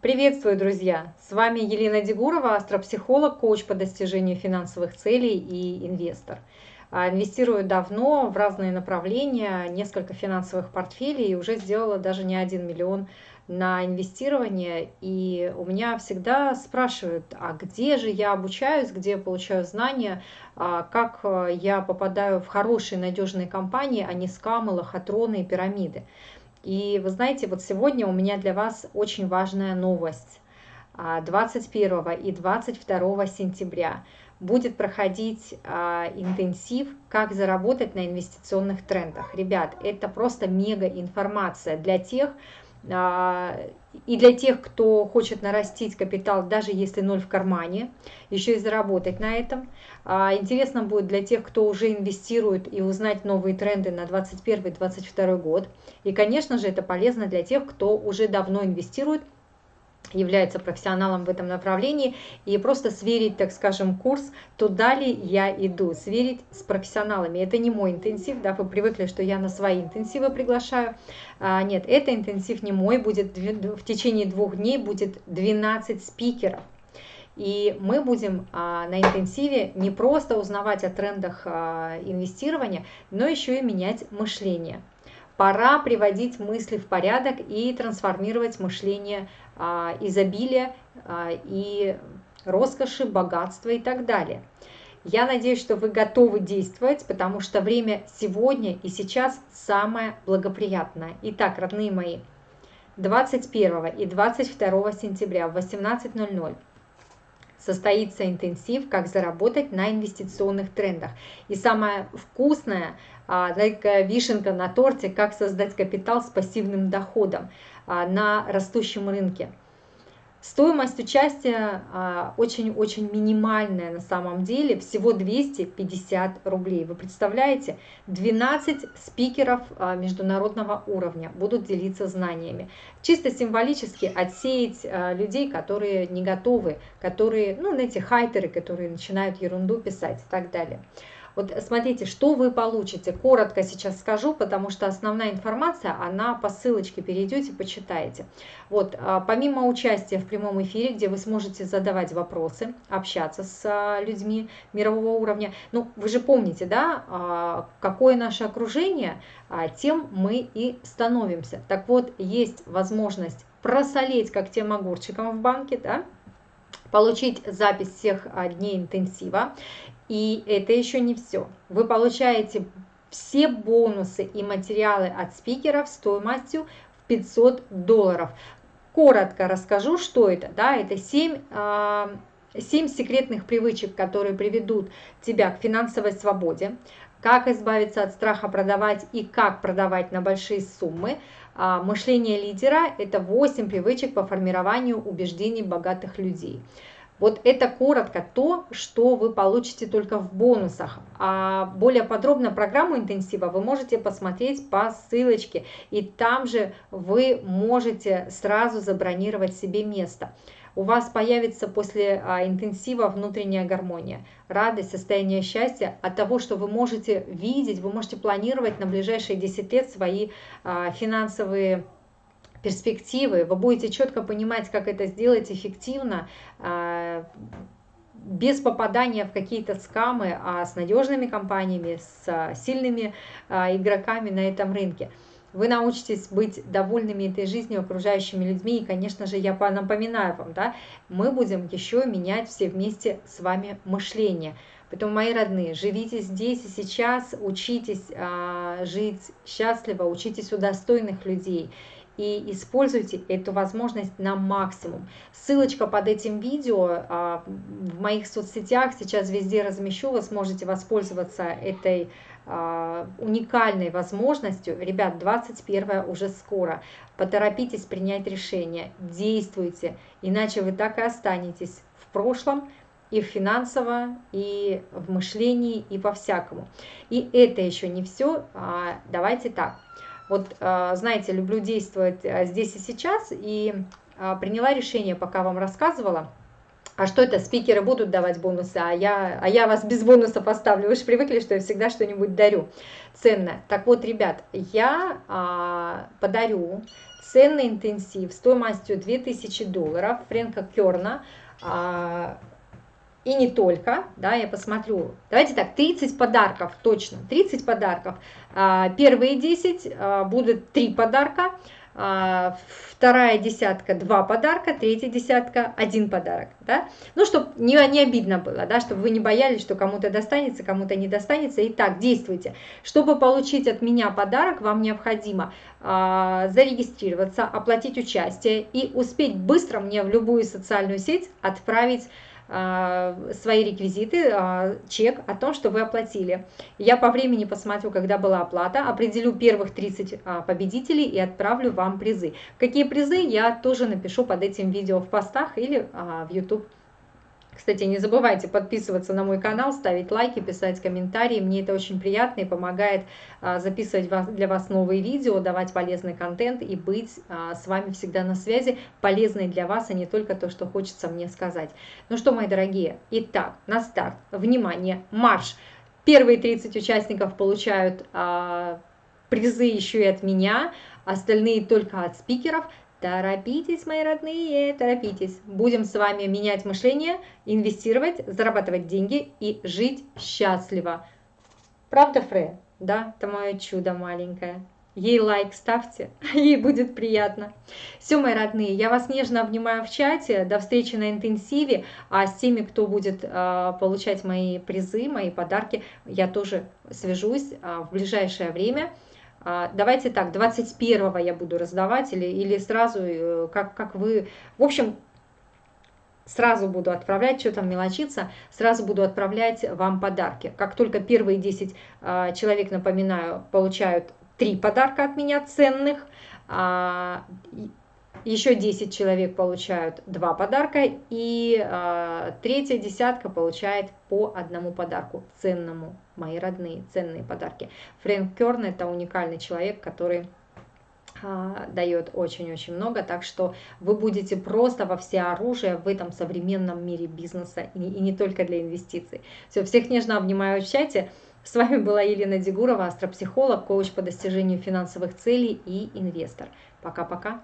Приветствую, друзья! С вами Елена Дегурова, астропсихолог, коуч по достижению финансовых целей и инвестор. А, инвестирую давно в разные направления, несколько финансовых портфелей и уже сделала даже не один миллион на инвестирование. И у меня всегда спрашивают, а где же я обучаюсь, где я получаю знания, а, как а, я попадаю в хорошие надежные компании, а не скамы, лохотроны и пирамиды. И вы знаете, вот сегодня у меня для вас очень важная новость. 21 а, и 22 сентября будет проходить а, интенсив «Как заработать на инвестиционных трендах». Ребят, это просто мега информация для тех, а, и для тех, кто хочет нарастить капитал, даже если ноль в кармане, еще и заработать на этом. А, интересно будет для тех, кто уже инвестирует и узнать новые тренды на 2021-2022 год. И, конечно же, это полезно для тех, кто уже давно инвестирует является профессионалом в этом направлении и просто сверить, так скажем, курс, туда ли я иду, сверить с профессионалами. Это не мой интенсив, да, вы привыкли, что я на свои интенсивы приглашаю. А, нет, это интенсив не мой, будет в течение двух дней будет 12 спикеров. И мы будем а, на интенсиве не просто узнавать о трендах а, инвестирования, но еще и менять мышление. Пора приводить мысли в порядок и трансформировать мышление а, изобилия а, и роскоши, богатства и так далее. Я надеюсь, что вы готовы действовать, потому что время сегодня и сейчас самое благоприятное. Итак, родные мои, 21 и 22 сентября в 18.00 состоится интенсив «Как заработать на инвестиционных трендах». И самое вкусное, а, такая вишенка на торте, как создать капитал с пассивным доходом. А, на растущем рынке. Стоимость участия а, очень-очень минимальная на самом деле, всего 250 рублей. Вы представляете, 12 спикеров а, международного уровня будут делиться знаниями. Чисто символически отсеять людей, которые не готовы, которые, ну, эти хайтеры, которые начинают ерунду писать и так далее. Вот смотрите, что вы получите. Коротко сейчас скажу, потому что основная информация, она по ссылочке перейдете, почитаете. Вот, а, помимо участия в прямом эфире, где вы сможете задавать вопросы, общаться с а, людьми мирового уровня, ну, вы же помните, да, а, какое наше окружение, тем мы и становимся. Так вот, есть возможность просолеть как тем огурчиком в банке, да, получить запись всех дней интенсива и это еще не все. Вы получаете все бонусы и материалы от спикеров стоимостью в 500 долларов. Коротко расскажу, что это. Да, это 7, 7 а, секретных привычек, которые приведут тебя к финансовой свободе, как избавиться от страха продавать и как продавать на большие суммы. А, мышление лидера – это 8 привычек по формированию убеждений богатых людей. Вот это коротко то, что вы получите только в бонусах. А более подробно программу интенсива вы можете посмотреть по ссылочке. И там же вы можете сразу забронировать себе место. У вас появится после а, интенсива внутренняя гармония, радость, состояние счастья от того, что вы можете видеть, вы можете планировать на ближайшие 10 лет свои а, финансовые перспективы, вы будете четко понимать, как это сделать эффективно, а, без попадания в какие-то скамы, а с надежными компаниями, с а, сильными а, игроками на этом рынке. Вы научитесь быть довольными этой жизнью, окружающими людьми. И, конечно же, я напоминаю вам, да, мы будем еще менять все вместе с вами мышление. Поэтому, мои родные, живите здесь и сейчас, учитесь а, жить счастливо, учитесь у достойных людей и используйте эту возможность на максимум. Ссылочка под этим видео а, в моих соцсетях сейчас везде размещу, вы сможете воспользоваться этой а, уникальной возможностью. Ребят, 21 уже скоро. Поторопитесь принять решение, действуйте, иначе вы так и останетесь в прошлом, и в финансово, и в мышлении, и по-всякому. И это еще не все. А, давайте так. Вот, а, знаете, люблю действовать а, здесь и сейчас, и а, приняла решение, пока вам рассказывала, а что это, спикеры будут давать бонусы, а я, а я вас без бонусов оставлю. Вы же привыкли, что я всегда что-нибудь дарю ценное. Так вот, ребят, я а, подарю ценный интенсив стоимостью 2000 долларов Фрэнка Керна, а, и не только, да, я посмотрю, давайте так, 30 подарков, точно, 30 подарков, а, первые 10 а, будут 3 подарка, а, вторая десятка два подарка, третья десятка один подарок, да, ну, чтобы не, не обидно было, да, чтобы вы не боялись, что кому-то достанется, кому-то не достанется, итак, действуйте. Чтобы получить от меня подарок, вам необходимо зарегистрироваться, оплатить участие и успеть быстро мне в любую социальную сеть отправить свои реквизиты, а, чек о том, что вы оплатили. Я по времени посмотрю, когда была оплата, определю первых 30 а, победителей и отправлю вам призы. Какие призы, я тоже напишу под этим видео в постах или в YouTube кстати, не забывайте подписываться на мой канал, ставить лайки, писать комментарии. Мне это очень приятно и помогает а, записывать для вас новые видео, давать полезный контент и быть а, с вами всегда на связи, полезной для вас, а не только то, что хочется мне сказать. Ну что, мои дорогие, итак, на старт. Внимание, марш! Первые 30 участников получают а, призы еще и от меня, остальные только от спикеров. Торопитесь, мои родные, торопитесь. Будем с вами менять мышление, инвестировать, зарабатывать деньги и жить счастливо. Правда, Фре? Да, это мое чудо маленькое. Ей лайк ставьте, ей будет приятно. Все, мои родные, я вас нежно обнимаю в чате. До встречи на интенсиве. А с теми, кто будет э, получать мои призы, мои подарки, я тоже свяжусь э, в ближайшее время. А, давайте так, 21 я буду раздавать или, или сразу, э, как, как вы... В общем, сразу буду отправлять, что там мелочиться, сразу буду отправлять вам подарки. Как только первые 10 а, человек, напоминаю, получают 3 подарка от меня ценных, а, еще 10 человек получают 2 подарка, и э, третья десятка получает по одному подарку, ценному, мои родные, ценные подарки. Фрэнк Керн – это уникальный человек, который дает очень-очень много, так что вы будете просто во все оружие в этом современном мире бизнеса и, и не только для инвестиций. Все, всех нежно обнимаю в чате. С вами была Елена Дегурова, астропсихолог, коуч по достижению финансовых целей и инвестор. Пока-пока.